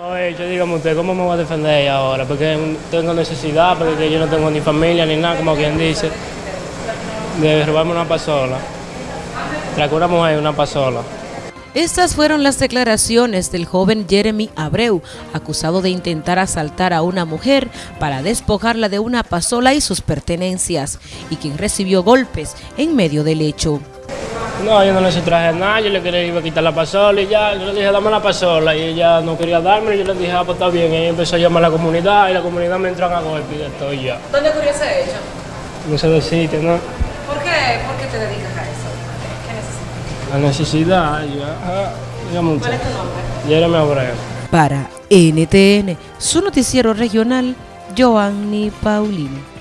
He hecho, dígame usted, ¿cómo me voy a defender ahora? Porque tengo necesidad, porque yo no tengo ni familia ni nada, como quien dice, de robarme una pasola. Traer una mujer una pasola. Estas fueron las declaraciones del joven Jeremy Abreu, acusado de intentar asaltar a una mujer para despojarla de una pasola y sus pertenencias, y quien recibió golpes en medio del hecho. No, yo no le traje nada, yo le quería iba a quitar la pasola y ya, yo le dije, dame la pasola, y ella no quería darme, y yo le dije, ah, pues está bien, y ella empezó a llamar a la comunidad, y la comunidad me entran a golpe y de todo y ya. ¿Dónde ocurrió ese hecho? No sé decirte, ¿no? ¿Por qué, ¿Por qué te dedicas a eso? ¿Qué necesitas? La necesidad, ya, ah, usted. ¿Cuál es tu nombre? Jeremy Abreu. Para NTN, su noticiero regional, Joanny Paulino.